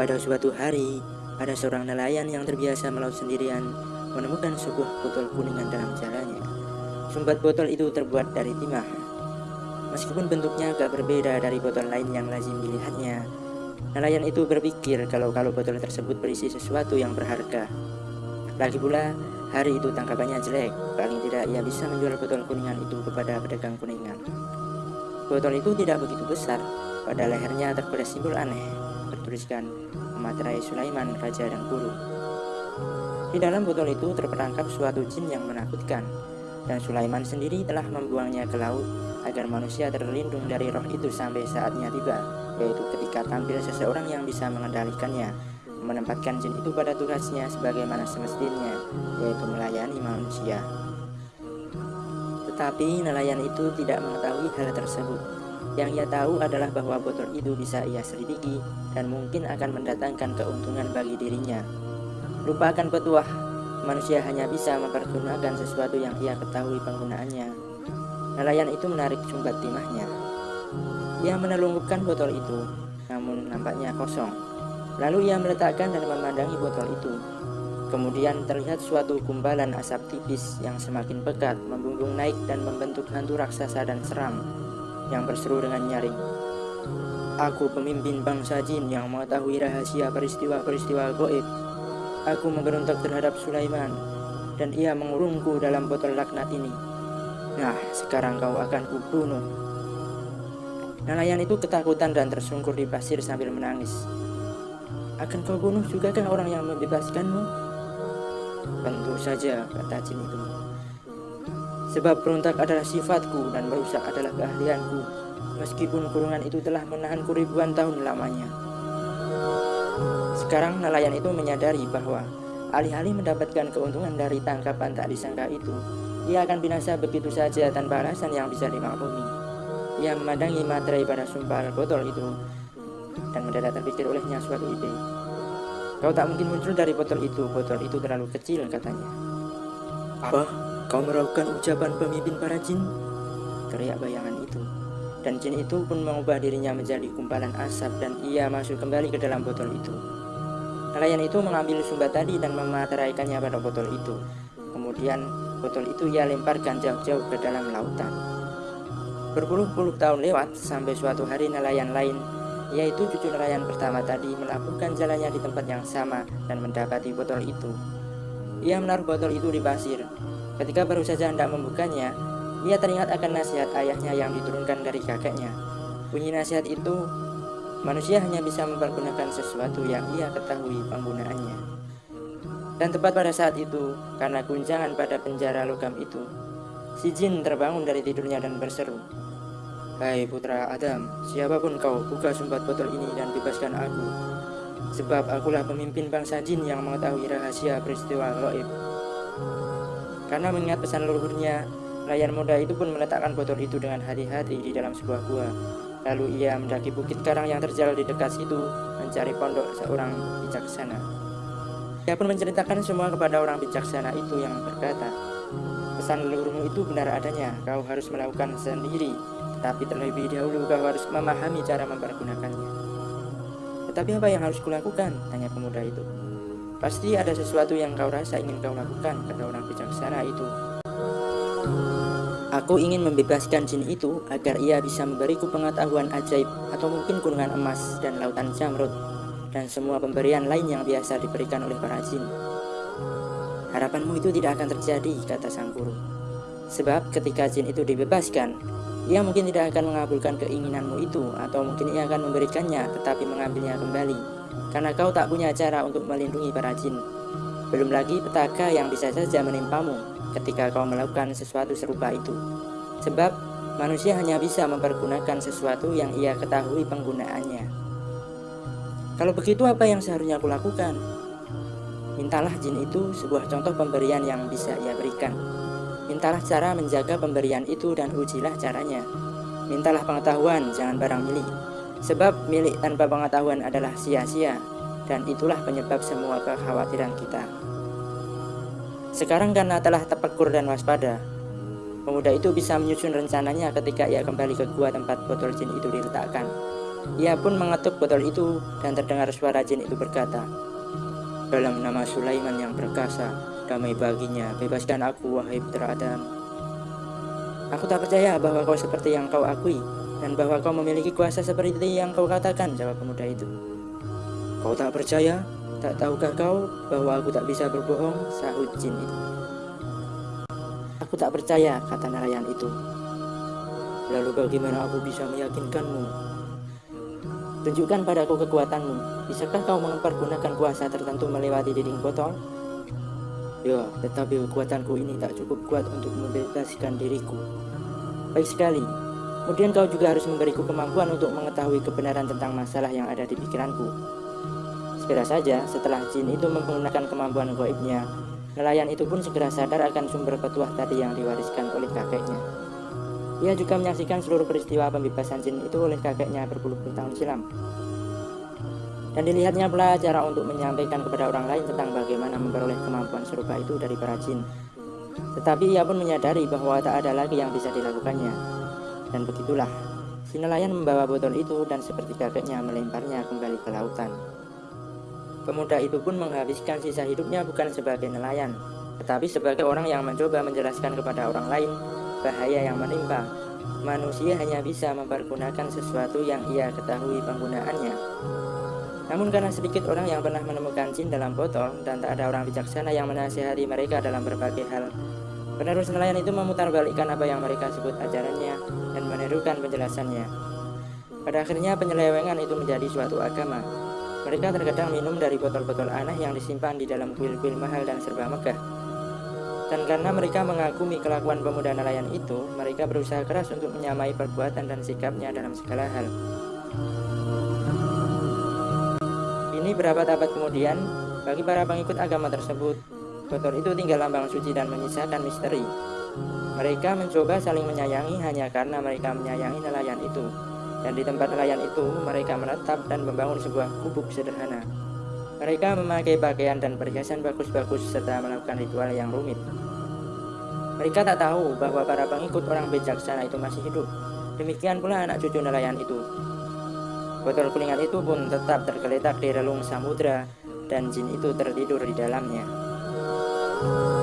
Pada suatu hari, ada seorang nelayan yang terbiasa melaut sendirian menemukan sebuah botol kuningan dalam jalannya. Sumbat botol itu terbuat dari timah. Meskipun bentuknya agak berbeda dari botol lain yang lazim dilihatnya, nelayan itu berpikir kalau-kalau botol tersebut berisi sesuatu yang berharga. Lagi pula, hari itu tangkapannya jelek, paling tidak ia bisa menjual botol kuningan itu kepada pedagang kuningan. Botol itu tidak begitu besar, pada lehernya terbelah simbol aneh, bertuliskan Materai Sulaiman, Raja dan Guru. Di dalam botol itu terperangkap suatu jin yang menakutkan, dan Sulaiman sendiri telah membuangnya ke laut agar manusia terlindung dari roh itu sampai saatnya tiba, yaitu ketika tampil seseorang yang bisa mengendalikannya, menempatkan jin itu pada tugasnya sebagaimana semestinya, yaitu melayani manusia. Tetapi nelayan itu tidak mengetahui hal tersebut. Yang ia tahu adalah bahwa botol itu bisa ia selidiki dan mungkin akan mendatangkan keuntungan bagi dirinya. Lupakan petuah, manusia hanya bisa mempergunakan sesuatu yang ia ketahui penggunaannya. Nelayan itu menarik sumbat timahnya. Ia menelungkupkan botol itu, namun nampaknya kosong. Lalu ia meletakkan dan memandangi botol itu. Kemudian terlihat suatu kumbalan asap tipis yang semakin pekat membumbung naik dan membentuk hantu raksasa dan seram yang berseru dengan nyaring. Aku pemimpin bangsa jin yang mengetahui rahasia peristiwa-peristiwa goib. Aku memberontak terhadap Sulaiman dan ia mengurungku dalam botol laknat ini. Nah, sekarang kau akan kubunuh. Nelayan itu ketakutan dan tersungkur di pasir sambil menangis. Akan kau bunuh juga kan orang yang membebaskanmu? Tentu saja, kata jin itu. Sebab berontak adalah sifatku dan merusak adalah keahlianku, meskipun kurungan itu telah menahanku ribuan tahun lamanya. Sekarang nelayan itu menyadari bahwa alih-alih mendapatkan keuntungan dari tangkapan tak disangka itu, ia akan binasa begitu saja tanpa alasan yang bisa dimaklumi. Ia memandangi materai pada sumpah botol itu dan mendadak terpikir olehnya suatu ide. Kau tak mungkin muncul dari botol itu, botol itu terlalu kecil katanya. Apa? Kau meragukan ucapan pemimpin para jin? Teriak bayangan itu. Dan jin itu pun mengubah dirinya menjadi kumpalan asap dan ia masuk kembali ke dalam botol itu. Nelayan itu mengambil sumbat tadi dan memateraikannya pada botol itu. Kemudian botol itu ia lemparkan jauh-jauh ke dalam lautan. Berpuluh-puluh tahun lewat sampai suatu hari nelayan lain yaitu cucu nelayan pertama tadi melakukan jalannya di tempat yang sama dan mendapati botol itu. Ia menaruh botol itu di pasir. Ketika baru saja hendak membukanya, ia teringat akan nasihat ayahnya yang diturunkan dari kakeknya. Bunyi nasihat itu, manusia hanya bisa mempergunakan sesuatu yang ia ketahui penggunaannya. Dan tepat pada saat itu, karena guncangan pada penjara logam itu, si jin terbangun dari tidurnya dan berseru, Hai putra Adam, siapa pun kau, buka sumbat botol ini dan bebaskan aku. Sebab akulah pemimpin bangsa jin yang mengetahui rahasia peristiwa gaib. Karena mengingat pesan leluhurnya, layar muda itu pun meletakkan botol itu dengan hati-hati di dalam sebuah gua. Lalu ia mendaki bukit karang yang terjal di dekat situ, mencari pondok seorang bijaksana. Ia pun menceritakan semua kepada orang bijaksana itu yang berkata, Pesan leluhurmu itu benar adanya, kau harus melakukan sendiri tapi terlebih dahulu kau harus memahami cara mempergunakannya. Tetapi apa yang harus kulakukan? Tanya pemuda itu. Pasti ada sesuatu yang kau rasa ingin kau lakukan, kata orang bijaksana itu. Aku ingin membebaskan jin itu agar ia bisa memberiku pengetahuan ajaib atau mungkin kurungan emas dan lautan jamrud dan semua pemberian lain yang biasa diberikan oleh para jin. Harapanmu itu tidak akan terjadi, kata sang guru. Sebab ketika jin itu dibebaskan, ia mungkin tidak akan mengabulkan keinginanmu itu atau mungkin ia akan memberikannya tetapi mengambilnya kembali karena kau tak punya cara untuk melindungi para jin. Belum lagi petaka yang bisa saja menimpamu ketika kau melakukan sesuatu serupa itu. Sebab manusia hanya bisa mempergunakan sesuatu yang ia ketahui penggunaannya. Kalau begitu apa yang seharusnya aku lakukan? Mintalah jin itu sebuah contoh pemberian yang bisa ia berikan. Mintalah cara menjaga pemberian itu dan ujilah caranya. Mintalah pengetahuan, jangan barang milik. Sebab milik tanpa pengetahuan adalah sia-sia, dan itulah penyebab semua kekhawatiran kita. Sekarang karena telah tepekur dan waspada, pemuda itu bisa menyusun rencananya ketika ia kembali ke gua tempat botol jin itu diletakkan. Ia pun mengetuk botol itu dan terdengar suara jin itu berkata, Dalam nama Sulaiman yang perkasa, damai baginya, bebaskan aku wahai putra Adam. Aku tak percaya bahwa kau seperti yang kau akui, dan bahwa kau memiliki kuasa seperti yang kau katakan, jawab pemuda itu. Kau tak percaya? Tak tahukah kau bahwa aku tak bisa berbohong? Sahut jin itu. Aku tak percaya, kata nelayan itu. Lalu bagaimana aku bisa meyakinkanmu? Tunjukkan padaku kekuatanmu. Bisakah kau mempergunakan kuasa tertentu melewati dinding botol? Ya, tetapi kekuatanku ini tak cukup kuat untuk membebaskan diriku. Baik sekali. Kemudian kau juga harus memberiku kemampuan untuk mengetahui kebenaran tentang masalah yang ada di pikiranku. Segera saja setelah jin itu menggunakan kemampuan goibnya, nelayan itu pun segera sadar akan sumber petuah tadi yang diwariskan oleh kakeknya. Ia juga menyaksikan seluruh peristiwa pembebasan jin itu oleh kakeknya berpuluh-puluh tahun silam. Dan dilihatnya pula cara untuk menyampaikan kepada orang lain tentang bagaimana memperoleh kemampuan serupa itu dari para jin. Tetapi ia pun menyadari bahwa tak ada lagi yang bisa dilakukannya. Dan begitulah, si nelayan membawa botol itu dan seperti kakeknya melemparnya kembali ke lautan. Pemuda itu pun menghabiskan sisa hidupnya bukan sebagai nelayan, tetapi sebagai orang yang mencoba menjelaskan kepada orang lain bahaya yang menimpa. Manusia hanya bisa mempergunakan sesuatu yang ia ketahui penggunaannya. Namun karena sedikit orang yang pernah menemukan jin dalam botol dan tak ada orang bijaksana yang menasihati mereka dalam berbagai hal, penerus nelayan itu memutarbalikkan apa yang mereka sebut ajarannya dan menirukan penjelasannya. Pada akhirnya penyelewengan itu menjadi suatu agama, mereka terkadang minum dari botol-botol aneh yang disimpan di dalam kuil-kuil mahal dan serba megah. Dan karena mereka mengagumi kelakuan pemuda nelayan itu, mereka berusaha keras untuk menyamai perbuatan dan sikapnya dalam segala hal. Ini berapa abad kemudian, bagi para pengikut agama tersebut, botol itu tinggal lambang suci dan menyisakan misteri. Mereka mencoba saling menyayangi hanya karena mereka menyayangi nelayan itu. Dan di tempat nelayan itu, mereka menetap dan membangun sebuah gubuk sederhana. Mereka memakai pakaian dan perhiasan bagus-bagus serta melakukan ritual yang rumit. Mereka tak tahu bahwa para pengikut orang bijaksana itu masih hidup. Demikian pula anak cucu nelayan itu. Botol kuningan itu pun tetap tergeletak di relung samudra dan jin itu tertidur di dalamnya. Oh.